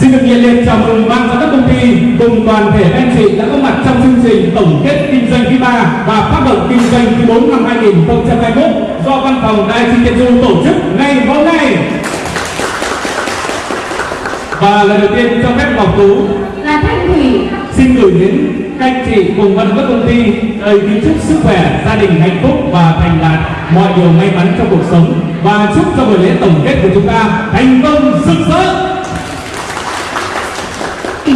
Xin được nhiệt liệt chào mừng ban giám đốc công ty cùng toàn thể anh chị đã có mặt trong chương trình tổng kết kinh doanh quý 3 và phát động kinh doanh quý 4 năm 2021 do văn phòng Đài Chi Tiên Du tổ chức ngày hôm nay. Và lần đầu tiên cho phép Ngọc Tú là Thanh Thủy. xin gửi đến các anh chị cùng ban giám đốc công ty lời kính chúc sức khỏe, gia đình hạnh phúc và thành đạt mọi điều may mắn trong cuộc sống. Và chúc cho buổi lễ tổng kết của chúng ta thành công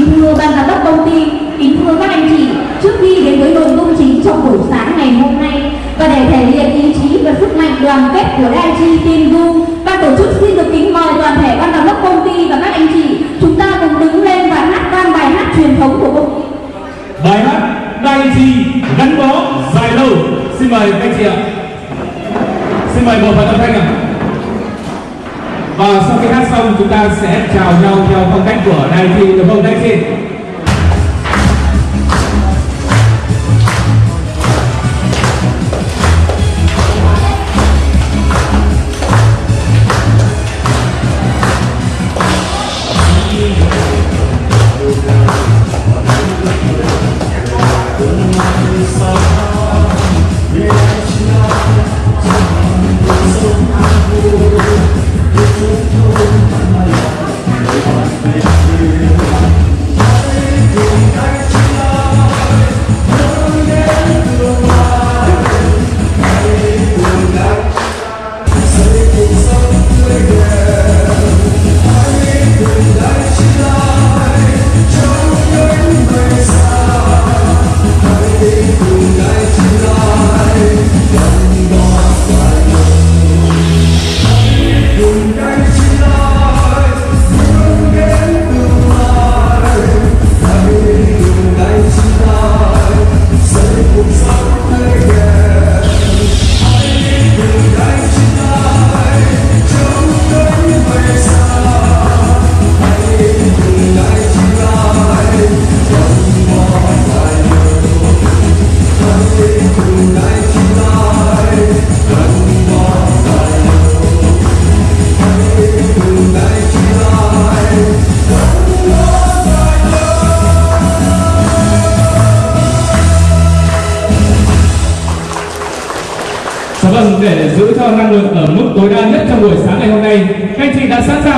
kính thưa ban giám đốc công ty, kính thưa các anh chị, trước khi đến với nội dung chính trong buổi sáng ngày hôm nay, và để thể hiện ý chí và sức mạnh đoàn kết của đại chi tin du ban tổ chức xin được kính mời toàn thể ban giám đốc công ty và các anh chị, chúng ta cùng đứng lên và hát vang bài hát truyền thống của công ty. Bài hát đại chi gắn bó dài lâu. Xin mời các anh chị ạ. Xin mời một phần âm thanh ạ và sau khi hát xong, chúng ta sẽ chào nhau theo phong cách của đại thi được không đai chi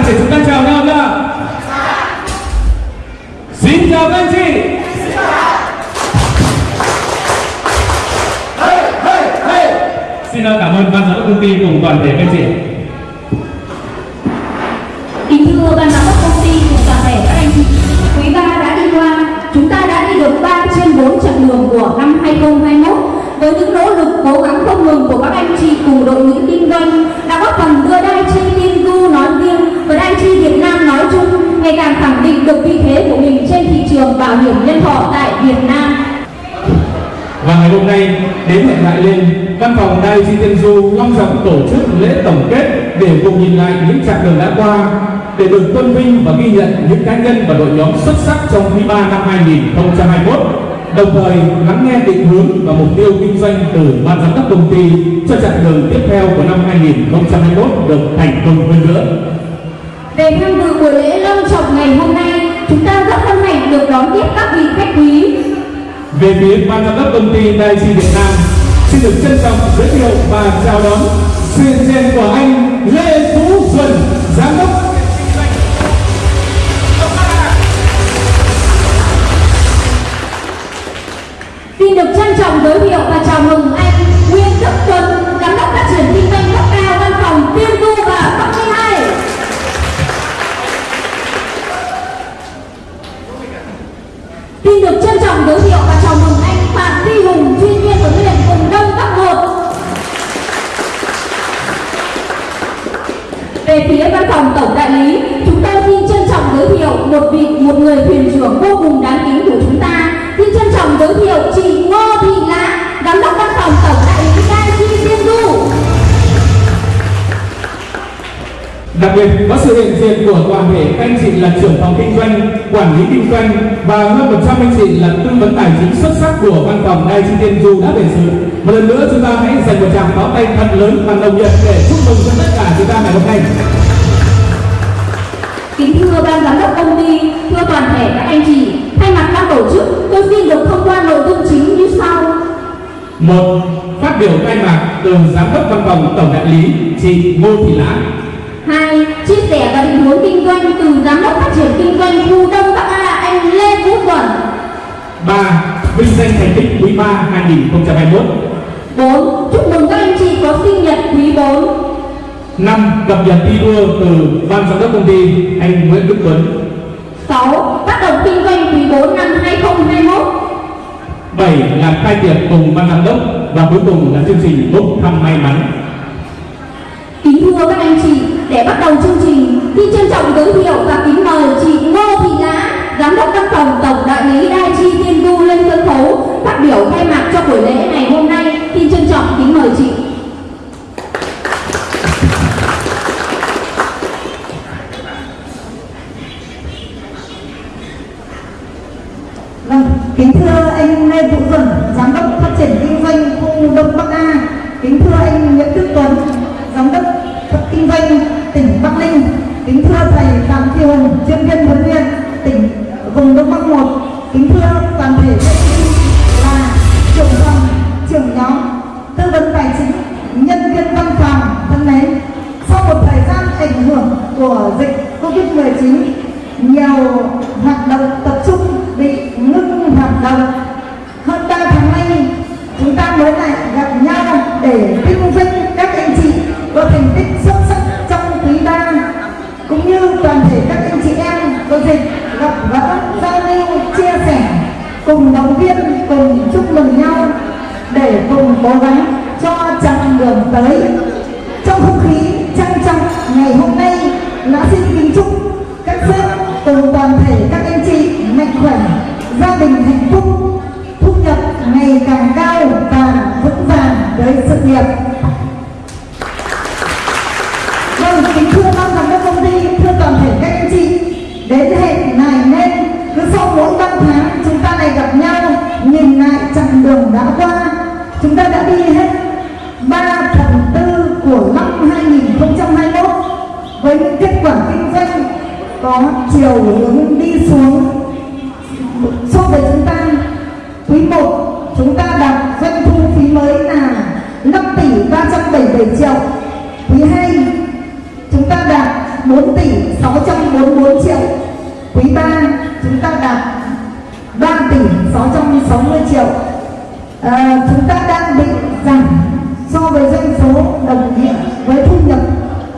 để chúng ta chào nhau chưa? Xin chào các anh chị. Hey, hey, hey. Xin cảm ơn ban giám đốc công ty cùng toàn thể các anh chị. kính thưa ban giám đốc công ty cùng toàn thể các anh chị quý ba đã đi qua chúng ta đã đi được 3 trên 4 chặng đường của năm 2021 với những nỗ lực cố gắng không ngừng của các anh chị cùng đội ngũ kinh doanh Việt Nam. Và ngày hôm nay đến hẹn lại lên văn phòng Đài Chi Tiên Du long trọng tổ chức lễ tổng kết để cùng nhìn lại những chặng đường đã qua để được tôn vinh và ghi nhận những cá nhân và đội nhóm xuất sắc trong quý 3 năm 2021 đồng thời lắng nghe định hướng và mục tiêu kinh doanh từ ban giám đốc công ty cho chặng đường tiếp theo của năm 2021 được thành công hơn nữa. Về tham dự buổi lễ long trọng ngày hôm nay, chúng ta rất hân hạnh được đón tiếp các vị khách quý. Về phía ban giám đốc công ty Đài Chi Việt Nam xin được trân trọng giới thiệu và chào đón hiện diện của anh Lê Tú Duẩn, giám đốc. Xin được trân trọng giới thiệu và chào mừng anh Nguyễn Đức Tuấn, phòng tổng đại lý, chúng tôi xin trân trọng giới thiệu một vị một người thuyền trưởng vô cùng đáng kính của chúng ta. Xin trân trọng giới thiệu chị Ngô Thị Lá, giám đốc văn phòng tổng đại lý Đai Chi Tiên Du. Đặc biệt có sự hiện diện của toàn thể các anh chị là trưởng phòng kinh doanh, quản lý kinh doanh và hơn 100 anh chị là tư vấn tài chính xuất sắc của văn phòng Đài Chi Tiên Du đã về dự. Một lần nữa chúng ta hãy dành một tràng pháo tay thật lớn bằng đồng nhiệt để chúc mừng cho tất cả chúng ta ngày hôm nay. Kính thưa Ban Giám đốc công ty, thưa toàn thể các anh chị, thay mặt ban tổ chức, tôi xin được thông qua nội dung chính như sau. Một, phát biểu khai mạc từ Giám đốc Văn phòng Tổng đại lý chị Ngô Thị Lãng. Hai, chia sẻ và định hướng kinh doanh từ Giám đốc Phát triển Kinh doanh khu Đông Bắc A anh Lê Vũ Quẩn. Ba, vinh danh thành tích quý 3 2021. 4. Chúc mừng các anh chị có sinh nhật quý 4. 5. Cập nhật thi đua từ ban giám đốc công ty anh Nguyễn Đức Tuấn. 6. Phát động kinh doanh quý 4 năm 2021 7 là khai tiệc cùng ban giám đốc và cuối cùng là chương trình bốc thăm may mắn. Kính thưa các anh chị, để bắt đầu chương trình, xin trân trọng giới thiệu và kính mời chị Ngô Thị Lã, Giám đốc Văn phòng Tổng Đại lý Đai Chi Tiên Du lên sân khấu phát biểu khai mạc cho buổi lễ ngày hôm nay. Xin trân trọng kính mời chị. Cùng động viên, cùng chúc mừng nhau để cùng cố gắng cho chặng đường tới. Trong không khí trang trọng, ngày hôm nay lá xin kính chúc, các sếp cùng toàn thể các anh chị mạnh khỏe, gia đình hạnh phúc, thu nhập ngày càng cao và vững vàng với sự nghiệp. Tháng qua chúng ta đã đi hết 3 phần tư của năm 2021 với những kết quả kinh doanh có chiều hướng đi xuống, so với chúng ta, quý 1 chúng ta đạt doanh thu phí mới là 5 tỷ 377 triệu. Quý 2 chúng ta đạt 4 tỷ 644 triệu. Quý 3 chúng ta đạt 3 tỷ 660 triệu à, chúng ta đang bị giảm so với doanh số đồng nghĩa với thu nhập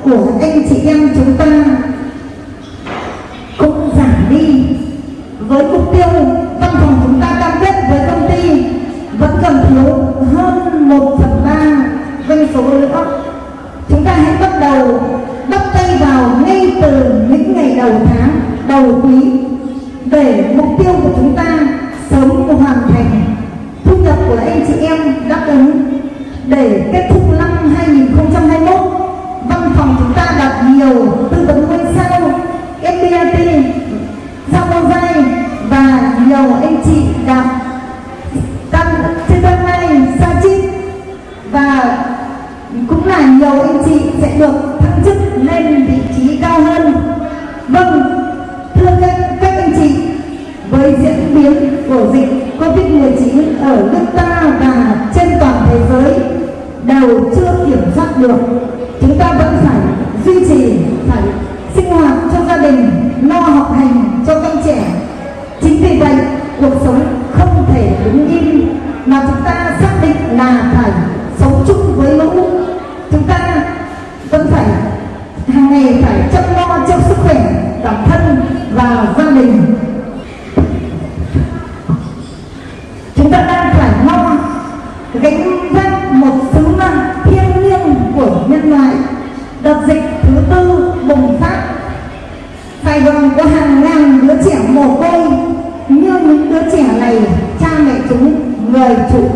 của anh chị em chúng ta. Cũng giảm đi. Với mục tiêu văn phòng chúng ta cam kết với công ty vẫn còn thiếu hơn 1 phần ba doanh số nữa. Chúng ta hãy bắt đầu bắt tay vào ngay từ những ngày đầu tháng đầu quý để mục tiêu của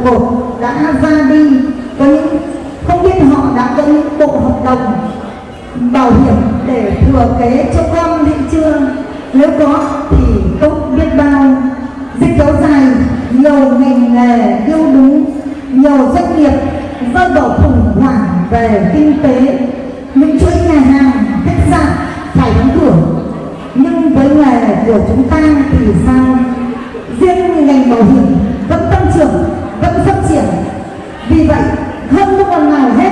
cột đã ra đi có những không biết họ đã có những bộ hợp đồng bảo hiểm để thừa kế cho con hay chưa. Nếu có thì tốt biết bao. Dịch kéo dài, nhiều ngành nghề yêu đúng nhiều doanh nghiệp rơi vào khủng hoảng về kinh tế. Những chuỗi nhà hàng, khách sạn phải đóng cửa. Nhưng với nghề của chúng ta thì sao? Riêng ngành bảo hiểm vẫn tăng trưởng vẫn phát triển. Vì vậy hơn lúc còn nào hết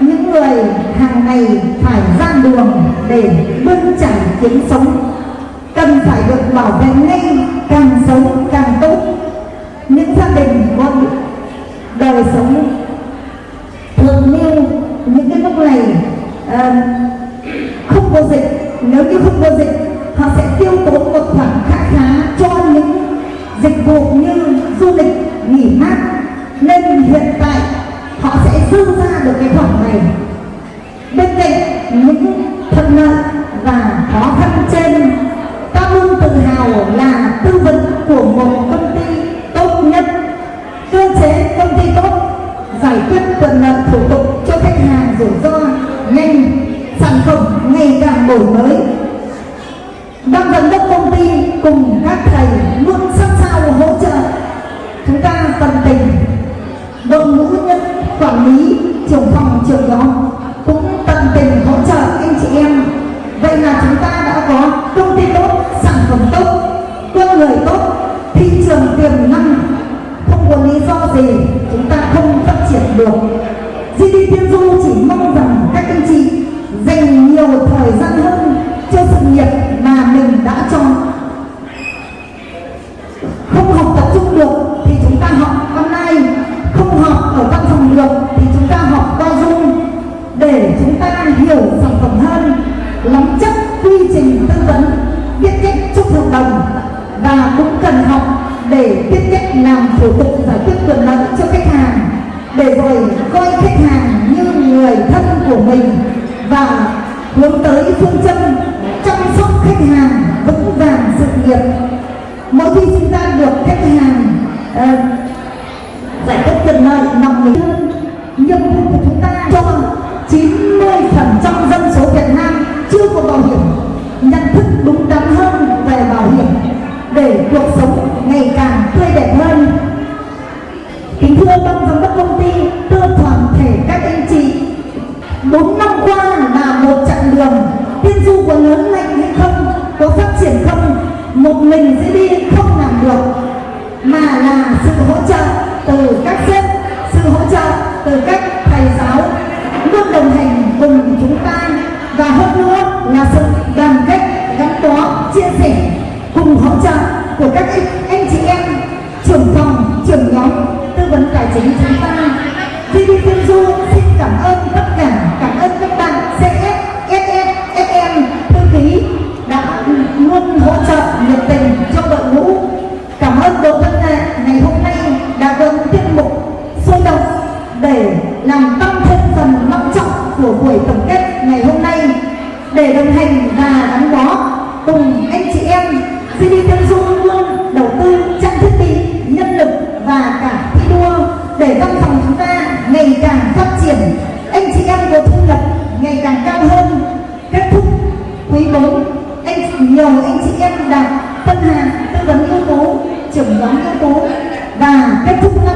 những người hàng ngày phải ra đường để bươn chải kiếm sống. Cần phải được bảo vệ ngay càng sống càng tốt. Những gia đình có đời sống thường nêu những cái lúc này uh, không có dịch nếu như không có dịch họ sẽ tiêu tốn một khoản khá khá cho những dịch vụ như du lịch nghỉ mát. Nên hiện tại họ sẽ dư ra được cái khoản này. Bên cạnh những thuận lợi và khó khăn trên, ta luôn tự hào là tư vấn của một công gì chúng ta không phát triển được. GD Tiên Du chỉ mong rằng các anh chị dành nhiều thời gian hơn cho sự nghiệp mà mình đã chọn không học tập trung được thì chúng ta học online không học ở văn phòng được thì chúng ta học qua zoom để chúng ta hiểu sản phẩm hơn nắm chắc quy trình tư vấn, biết cách chúc hợp đồng và cũng cần học để tiếp cách làm thủ tục giải quyết quyền lợi cho khách hàng để rồi coi khách hàng như người thân của mình và hướng tới phương châm chăm sóc khách hàng vững vàng sự nghiệp. Mỗi khi chúng ta được khách hàng uh, giải quyết quyền lợi nằm mình hơn nhiệm vụ của chúng ta cho 90% dân số Việt Nam chưa có bảo hiểm nhận thức đúng đắn hơn về bảo hiểm để cuộc sống ngày càng tươi đẹp hơn. Kính thưa ban giám đốc công ty thưa toàn thể các anh chị, bốn năm qua là một chặng đường tiên du có lớn mạnh hay không, có phát triển không, một mình sẽ đi không làm được, mà là sự hỗ trợ từ các sếp, sự hỗ trợ từ các thầy giáo luôn đồng hành làm tăng thêm phần long trọng của buổi tổng kết ngày hôm nay. Để đồng hành và gắn bó cùng anh chị em GD Tiên Du luôn đầu tư trang thiết bị, nhân lực và cả thi đua. Để văn phòng chúng ta ngày càng phát triển, anh chị em có thu nhập ngày càng cao hơn. Kết thúc quý 4 anh nhiều anh chị em đạt phân hàng tư vấn ưu tú, trưởng nhóm ưu tú. Và kết thúc năm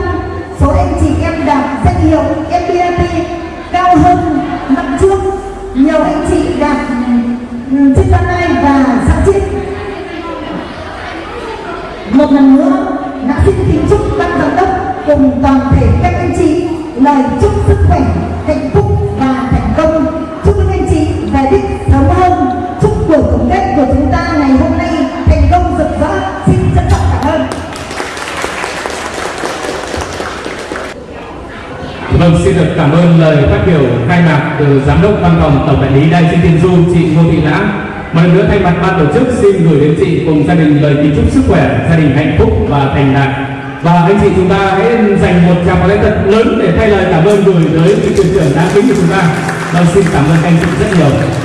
Vâng, xin được cảm ơn lời phát biểu khai mạc từ Giám đốc Văn phòng Tổng đại lý Đại Sinh Tiên Du, chị Ngô Thị Lãng. Một lần nữa thay mặt ban tổ chức xin gửi đến chị cùng gia đình lời kính chúc sức khỏe, gia đình hạnh phúc và thành đạt. Và anh chị chúng ta hãy dành một tràng pháo tay thật lớn để thay lời cảm ơn gửi tới vị thuyền trưởng đã kính của chúng ta. Vâng, xin cảm ơn anh chị rất nhiều.